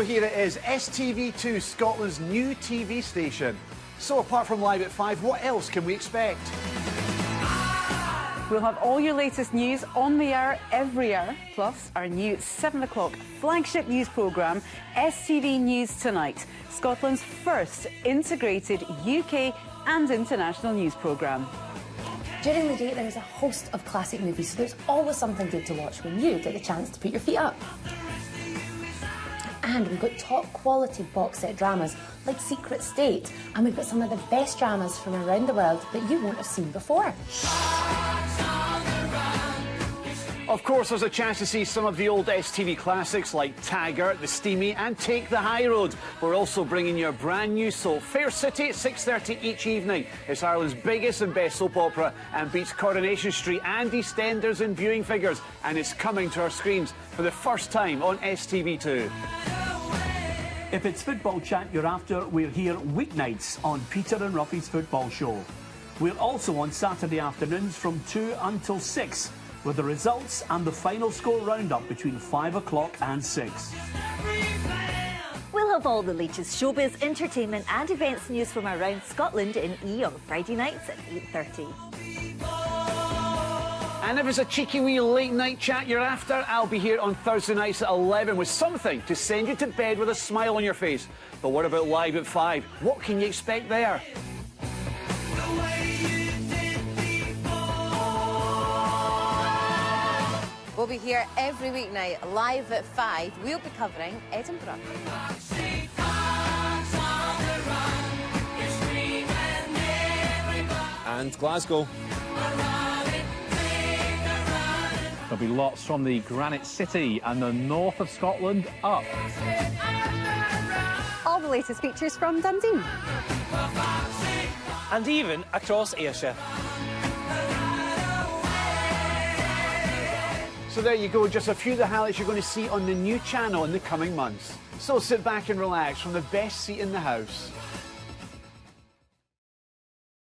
So here it is, STV2, Scotland's new TV station. So apart from Live at 5, what else can we expect? We'll have all your latest news on the hour every hour, plus our new 7 o'clock flagship news programme, STV News Tonight, Scotland's first integrated UK and international news programme. During the day, there is a host of classic movies, so there's always something good to watch when you get the chance to put your feet up. And we've got top quality box set dramas like Secret State, and we've got some of the best dramas from around the world that you won't have seen before. Of course, there's a chance to see some of the old STV classics like Taggart, The Steamie and Take the High Road. We're also bringing you a brand new soap, Fair City at 6.30 each evening. It's Ireland's biggest and best soap opera and beats Coronation Street and EastEnders in viewing figures. And it's coming to our screens for the first time on STV2. If it's football chat you're after, we're here weeknights on Peter and Roughie's Football Show. We're also on Saturday afternoons from 2 until 6 with the results and the final score roundup between 5 o'clock and 6. We'll have all the latest showbiz, entertainment and events news from around Scotland in E on Friday nights at 8.30. And if it's a cheeky wee late night chat you're after, I'll be here on Thursday nights at 11 with something to send you to bed with a smile on your face. But what about live at 5? What can you expect there? We'll be here every weeknight, live at 5. We'll be covering Edinburgh. And Glasgow. There'll be lots from the Granite City and the north of Scotland up. All the latest features from Dundee. And even across Ayrshire. So there you go, just a few of the highlights you're going to see on the new channel in the coming months. So sit back and relax from the best seat in the house.